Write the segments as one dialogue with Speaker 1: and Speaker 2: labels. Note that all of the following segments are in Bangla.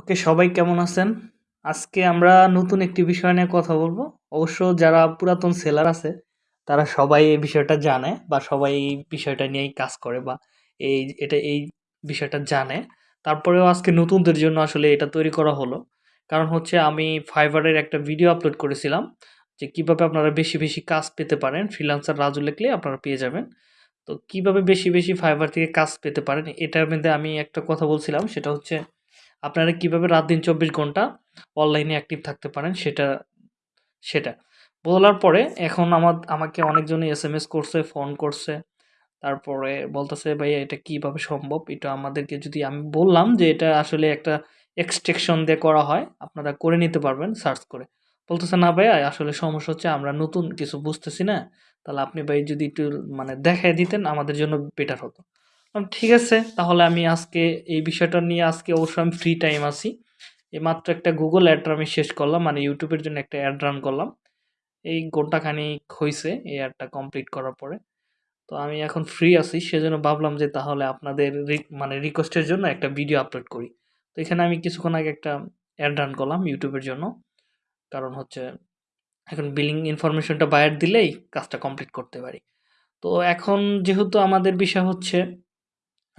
Speaker 1: ওকে সবাই কেমন আছেন? আজকে আমরা নতুন একটি বিষয় নিয়ে কথা বলব। অবশ্য যারা পুরাতন সেলার আছে, তারা সবাই এই বিষয়টা জানে বা সবাই এই বিষয়টা নিয়েই কাজ করে বা এই এটা এই বিষয়টা জানে। তারপরেও আজকে নতুনদের জন্য আসলে এটা তৈরি করা হলো। কারণ হচ্ছে আমি এর একটা ভিডিও আপলোড করেছিলাম যে কীভাবে আপনারা বেশি, বেশি কাজ পেতে পারেন। ফ্রিল্যান্সার রাজু লিখলে আপনারা পেয়ে যাবেন। তো কীভাবে বেশি, বেশি Fiverr থেকে কাজ পেতে পারেন এটার মধ্যে আমি একটা কথা বলছিলাম সেটা হচ্ছে আপনারা কীভাবে রাত দিন ২৪ ঘণ্টা অনলাইনে অ্যাক্টিভ থাকতে পারেন সেটা সেটা। বলার পরে এখন আমার আমাকে অনেকজনই এস এম এস করছে, ফোন করছে। তারপরে বলতেছে, "ভাইয়া এটা কীভাবে সম্ভব? এটা আমাদেরকে যদি" আমি বললাম যে, "এটা আসলে একটা এক্সটেকশন দিয়ে করা হয়। আপনারা করে নিতে পারবেন সার্চ করে।" বলতেছে, "না ভাইয়া আসলে সমস্যা হচ্ছে আমরা নতুন কিছু বুঝতেছি না। তাহলে আপনি ভাই যদি একটু মানে দেখায় দিতেন আমাদের জন্য বেটার হতো।" "ঠিক আছে, তাহলে আমি আজকে এই বিষয়টা নিয়ে আজকে অবশ্যই আমি ফ্রি টাইম আছি। এইমাত্র একটা গুগল অ্যাড আমি শেষ করলাম। মানে ইউটিউবের জন্য একটা অ্যাড রান করলাম। এই ঘন্টাখানেক হয়েছে এই অ্যাডটা কমপ্লিট করার পরে। তো আমি এখন ফ্রি আছি, সেজন্য ভাবলাম যে তাহলে আপনাদের মানে রিকোয়েস্টের জন্য একটা ভিডিও আপলোড করি। তো এখানে আমি কিছুক্ষণ আগে একটা অ্যাড রান করলাম ইউটিউবের জন্য। কারণ হচ্ছে, এখন বিলিং ইনফরমেশনটা বায়ার দিলেই কাজটা কমপ্লিট করতে পারি। তো এখন যেহেতু আমাদের বিষয় হচ্ছে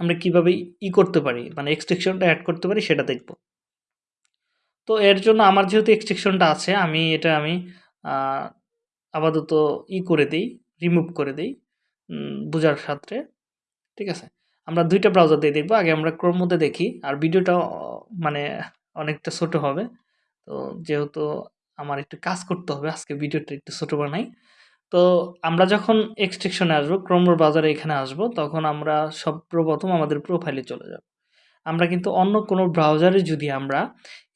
Speaker 1: আমরা কীভাবে ই করতে পারি মানে এক্সট্রাকশনটা অ্যাড করতে পারি সেটা দেখব। তো এর জন্য আমার যেহেতু এক্সট্রাকশনটা আছে, আমি এটা আমি আপাতত ই করে দিই রিমুভ করে দিই বোঝার সাথে। ঠিক আছে? আমরা দুইটা ব্রাউজার দিয়ে দেখব। আগে আমরা ক্রোম মধ্যে দেখি। আর ভিডিওটা মানে অনেকটা ছোট হবে। তো যেহেতু আমার একটু কাজ করতে হবে, আজকে ভিডিওটা একটু ছোট বানাই। তো আমরা যখন এক্সট্রাকশন আসব Chrome ব্রাউজারে এখানে আসব তখন আমরা সর্বপ্রথম আমাদের প্রোফাইলে চলে যাব। আমরা কিন্তু অন্য কোনো ব্রাউজারে যদি আমরা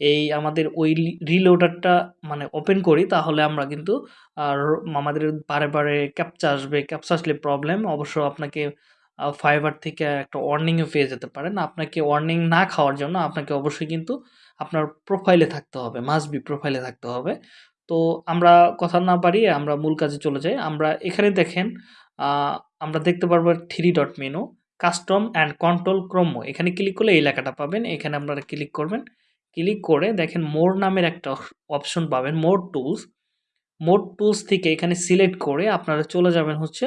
Speaker 1: এই আমাদের ওই রিলোডারটা মানে ওপেন করি তাহলে আমরা কিন্তু আর আমাদের বারে, বারে ক্যাপচা আসবে। ক্যাপচা আসলে প্রবলেম। অবশ্য আপনাকে Fiverr থেকে একটা ওয়ার্নিং ও পেয়ে যেতে পারেন। আপনাকে ওয়ার্নিং না খাওয়ার জন্য আপনাকে অবশ্যই কিন্তু আপনার প্রোফাইলে থাকতে হবে। মাস্ট বি প্রোফাইলে থাকতে হবে। তো আমরা কথা না বাড়িয়ে আমরা মূল কাজে চলে যাই। আমরা এখানে দেখেন আমরা দেখতে পারব three dot menu, custom and control Chrome. এখানে ক্লিক করলে এই লেখাটা পাবেন। এখানে আপনারা ক্লিক করবেন। ক্লিক করে দেখেন মোর নামের একটা অপশন পাবেন মোর টুলস। মোর টুলস থেকে এখানে সিলেক্ট করে আপনারা চলে যাবেন হচ্ছে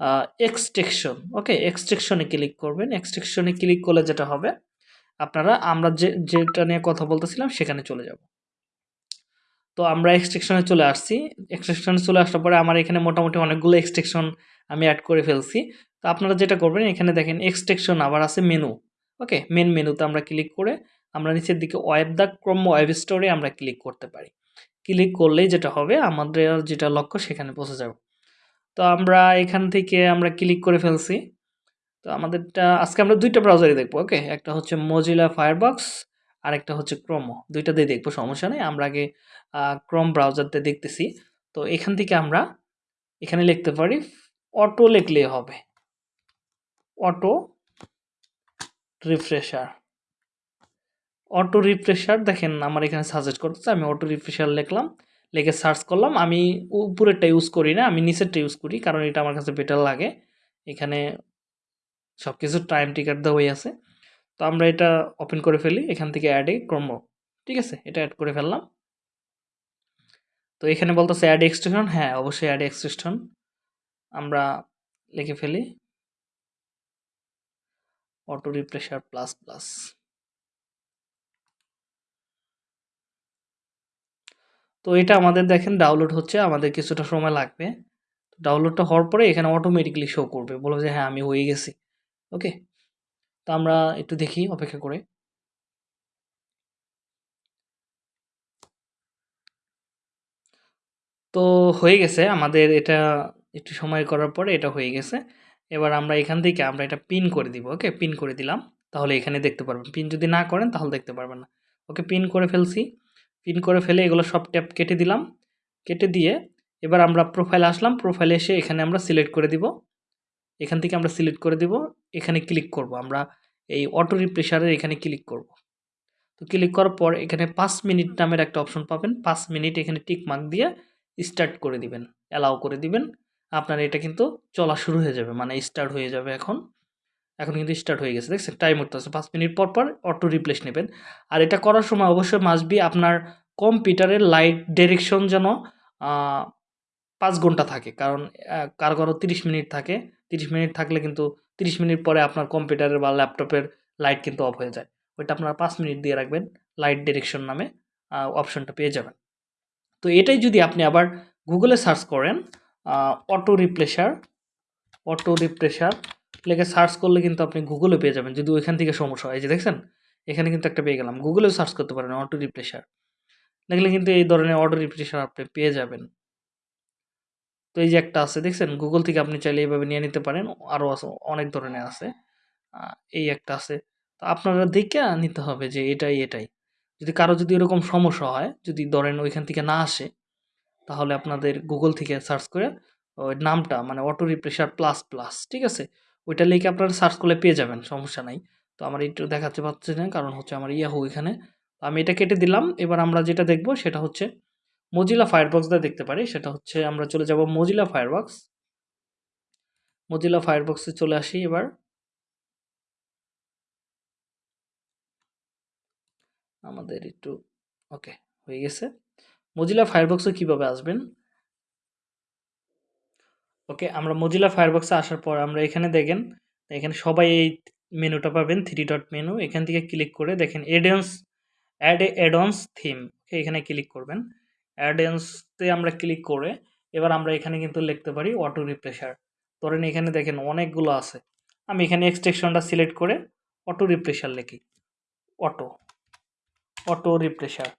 Speaker 1: আ এক্সট্রাকশন। ওকে? এক্সট্রাকশন এ ক্লিক করবেন। এক্সট্রাকশন এ ক্লিক করলে যেটা হবে আপনারা আমরা যে যেটা নিয়ে কথা বলতেছিলাম সেখানে চলে যাব। তো আমরা এক্সট্রেকশনে চলে আসছি। এক্সট্রাকশন চলে আসার পরে আমার এখানে মোটামুটি অনেকগুলো এক্সট্রাকশন আমি অ্যাড করে ফেলছি। তো আপনারা যেটা করবেন, এখানে দেখেন এক্সট্রাকশন আবার আছে মেনু। ওকে? মেন মেনুতে আমরা ক্লিক করে আমরা নিচের দিকে ওয়েব দ্য ক্রোম ওয়েব স্টোরে আমরা ক্লিক করতে পারি। ক্লিক করলেই যেটা হবে, আমাদের যেটা লক্ষ্য সেখানে পৌঁছে যাব। তো আমরা এখান থেকে আমরা ক্লিক করে ফেলছি। তো আমাদেরটা, আজকে আমরা দুইটা ব্রাউজারই দেখব ওকে? একটা হচ্ছে Mozilla Firefox আরেকটা হচ্ছে Chrome ২ টা দিয়ে দেখব, সমস্যা নেই। আমরা আগে, আ Chrome ব্রাউজার দিয়ে দেখতেছি। তো এখান থেকে আমরা এখানে লিখতে পারি অটো লিখলে হবে। Auto refresher. অটো রিফ্রেশার দেখেন, আমার এখানে সাজেস্ট করতেছে। আমি অটো রিফ্রেশার লিখলাম। লিখে সার্চ করলাম। আমি উপরেরটা ইউজ করি না। আমি নিচেরটা ইউজ করি। কারণ এটা আমার কাছে বেটার লাগে। এখানে সবকিছু টাইম টিকার দেওয়াই আছে। তো আমরা এটা ওপেন করে ফেলি। এখান থেকে অ্যাড এ ক্রম ঠিক আছে? এটা অ্যাড করে ফেললাম। তো এখানে বলতেছে এড এক্সটেনশন হ্যাঁ, অবশ্যই অ্যাড এক্সটেনশন আমরা লিখে ফেলি। Auto refresher plus, plus. তো এটা আমাদের দেখেন ডাউনলোড হচ্ছে। আমাদের কিছুটা সময় লাগবে। ডাউনলোডটা হওয়ার পরে এখানে অটোমেটিক্যালি শো করবে। বলবে যে হ্যাঁ, আমি হয়ে গেছি। ওকে? তো আমরা একটু দেখি, অপেক্ষা করে। তো হয়ে গেছে আমাদের এটা একটু সময় করার পরে এটা হয়ে গেছে। এবার আমরা এখান থেকে আমরা এটা পিন করে দিব। ওকে? পিন করে দিলাম। তাহলে এখানে দেখতে পারবেন। পিন যদি না করেন তাহলে দেখতে পারবেন না। ওকে পিন করে ফেলছি। পিন করে ফেলে এগুলো সব ট্যাপ কেটে দিলাম। কেটে দিয়ে এবার আমরা প্রোফাইল আসলাম। প্রোফাইলে এসে এখানে আমরা সিলেক্ট করে দিব। এখান থেকে আমরা সিলেক্ট করে দিব। এখানে ক্লিক করব। আমরা এই অটো রিফ্রেশারের এখানে ক্লিক করব। তো ক্লিক করার পর এখানে পাঁচ মিনিট নামের একটা অপশন পাবেন। পাঁচ মিনিট এখানে টিক মার্ক দিয়ে স্টার্ট করে দিবেন। অ্যালাও করে দিবেন। আপনার এটা কিন্তু চলা শুরু হয়ে যাবে। মানে স্টার্ট হয়ে যাবে এখন। এখন কিন্তু স্টার্ট হয়ে গেছে দেখছেন টাইম উঠতে আছে পাঁচ মিনিট পর পর অটো রিপ্লেস নেবেন আর এটা করার সময় অবশ্যই মাসবি আপনার কম্পিউটারের লাইট ডিরেকশন যেন পাঁচ ঘণ্টা থাকে। কারণ কারও কারও তিরিশ মিনিট থাকে। তিরিশ মিনিট থাকলে কিন্তু তিরিশ মিনিট পরে আপনার কম্পিউটারের বা ল্যাপটপের লাইট কিন্তু অফ হয়ে যায়। ওইটা আপনারা পাঁচ মিনিট দিয়ে রাখবেন। লাইট ডিরেকশন নামে অপশনটা পেয়ে যাবেন। তো এটাই যদি আপনি আবার গুগলে সার্চ করেন অটো রিপ্লেসার অটো রিপ্রেসার লেগে সার্চ করলে কিন্তু আপনি গুগলে পেয়ে যাবেন। যদি ওইখান থেকে সমস্যা হয় যে দেখছেন? এখানে কিন্তু একটা পেয়ে গেলাম। গুগলেও সার্চ করতে পারেন অটো রিপ্রেসার লিখলে কিন্তু এই ধরনের অটো রিপ্রেসার আপনি পেয়ে যাবেন। তো এই যে একটা আছে, দেখছেন? গুগল থেকে আপনি চাইলে এইভাবে নিয়ে নিতে পারেন। আরও আছে, অনেক ধরনের আছে। এই একটা আছে। তো আপনারা দেখে নিতে হবে যে এটাই এটাই। যদি কারও যদি এরকম সমস্যা হয়, যদি ধরেন ওইখান থেকে না আসে, তাহলে আপনাদের গুগল থেকে সার্চ করে ওই নামটা মানে অটো রিপ্রেশার প্লাস প্লাস ঠিক আছে? ওইটা লিখে আপনারা সার্চ করলে পেয়ে যাবেন, সমস্যা নাই। তো আমার একটু দেখাতে পারছে না, কারণ হচ্ছে আমার ইয়াহু এখানে। আমি এটা কেটে দিলাম। এবার আমরা যেটা দেখব সেটা হচ্ছে মজিলা ফায়ারবক্স দিয়ে দেখতে পারি, সেটা হচ্ছে আমরা চলে যাব মজিলা ফায়ারবক্স মজিলা ফায়ারবক্সে চলে আসি এবার। আমাদের একটু, ওকে, হয়ে গেছে। মজিলা ফায়ারবক্সে কীভাবে আসবেন? ওকে, আমরা মজিলা ফায়ারবক্সে আসার পর আমরা এখানে দেখেন, এখানে সবাই এই মেনুটা পাবেন থ্রি ডট মেনু এখান থেকে ক্লিক করে দেখেন এডেন্স অ্যাড অ্যাডন্স থিম এখানে ক্লিক করবেন। অ্যাডেন্সতে আমরা ক্লিক করে এবার আমরা এখানে কিন্তু লিখতে পারি অটো রিপ্রেসার ধরেন এখানে দেখেন অনেকগুলো আছে। আমি এখানে এক্সটেকশনটা সিলেক্ট করে অটো রিপ্রেসার লিখি। অটো অটো রিপ্রেসার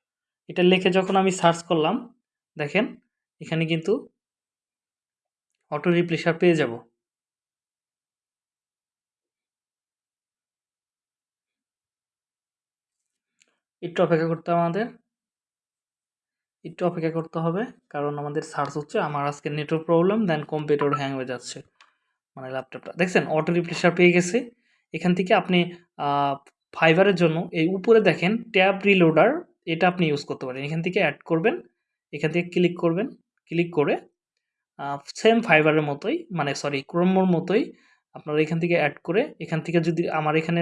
Speaker 1: এটা লিখে যখন আমি সার্চ করলাম, দেখেন এখানে কিন্তু অটো রিপ্লেসার পেয়ে যাব। একটু অপেক্ষা করতে আমাদের। একটু অপেক্ষা করতে হবে। কারণ আমাদের সার্চ হচ্ছে, আমার আজকে network problem then computer hang হয়ে যাচ্ছে মানে ল্যাপটপটা দেখছেন? অটো রিপ্লেসার পেয়ে গেছে। এখান থেকে আপনি ফাইবারের জন্য এই উপরে দেখেন ট্যাব রিলোডার এটা আপনি ইউজ করতে পারেন। এখান থেকে অ্যাড করবেন, এখান থেকে ক্লিক করবেন ক্লিক করে সেম ফাইবারের মতোই মানে সরি ক্রোমোর মতোই আপনারা এখান থেকে অ্যাড করে, এখান থেকে যদি আমার এখানে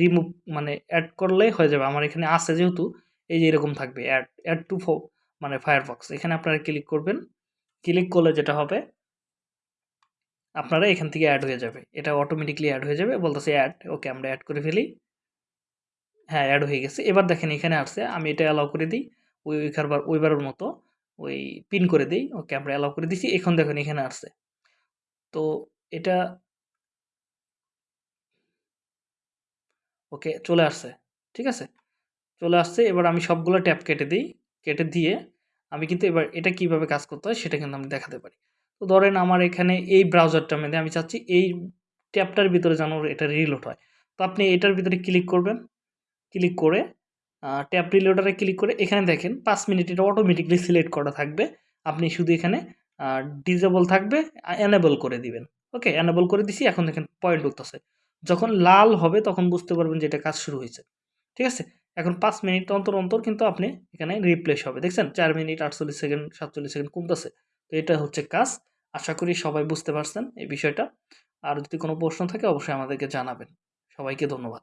Speaker 1: রিমুভ মানে অ্যাড করলে হয়ে যাবে। আমার এখানে আছে যেহেতু, এই যে এরকম থাকবে অ্যাড অ্যাড টু মানে ফায়ারফক্স এখানে আপনারা ক্লিক করবেন। ক্লিক করলে যেটা হবে, আপনারা এখান থেকে অ্যাড হয়ে যাবে। এটা অটোমেটিকলি অ্যাড হয়ে যাবে, বলতেছে অ্যাড ওকে আমরা অ্যাড করে ফেলি। হ্যাঁ অ্যাড হয়ে গেছে। এবার দেখেন এখানে আসছে, আমি এটা অ্যালাউ করে দিই, ওই ওইখানবার ওইবারের মতো, ওই পিন করে দিই ওকে আমরা অ্যালাউ করে দিছি, এখন দেখুন এখানে আসছে। তো এটা ওকে চলে আসছে, ঠিক আছে? চলে আসছে, এবার আমি সবগুলো ট্যাপ কেটে দিই, কেটে দিয়ে আমি কিন্তু এবার এটা কীভাবে কাজ করতে হয় সেটা কিন্তু আমি দেখাতে পারি। তো ধরেন আমার এখানে এই ব্রাউজারটা মধ্যে আমি চাচ্ছি এই ট্যাপটার ভিতরে যেন এটা রিলোড হয়। তো আপনি এটার ভিতরে ক্লিক করবেন। ক্লিক করে ট্যাপ রিলোডারে ক্লিক করে এখানে দেখেন পাঁচ মিনিট এটা অটোমেটিকলি সিলেক্ট করা থাকবে। আপনি শুধু এখানে ডিজেবল থাকবে এনেবল করে দিবেন। ওকে এনেবল করে দিছি, এখন দেখেন পয়েন্ট উঠতেছে। যখন লাল হবে তখন বুঝতে পারবেন যে এটা কাজ শুরু হয়েছে। ঠিক আছে? এখন পাঁচ মিনিট অন্তর অন্তর কিন্তু আপনি এখানে রিপ্লেস হবে। দেখছেন? চার মিনিট, আটচল্লিশ সেকেন্ড, সাতচল্লিশ সেকেন্ড কমতেছে। তো এটা হচ্ছে কাজ। আশা করি সবাই বুঝতে পারছেন এই বিষয়টা। আর যদি কোনো প্রশ্ন থাকে, অবশ্যই আমাদেরকে জানাবেন। সবাইকে ধন্যবাদ।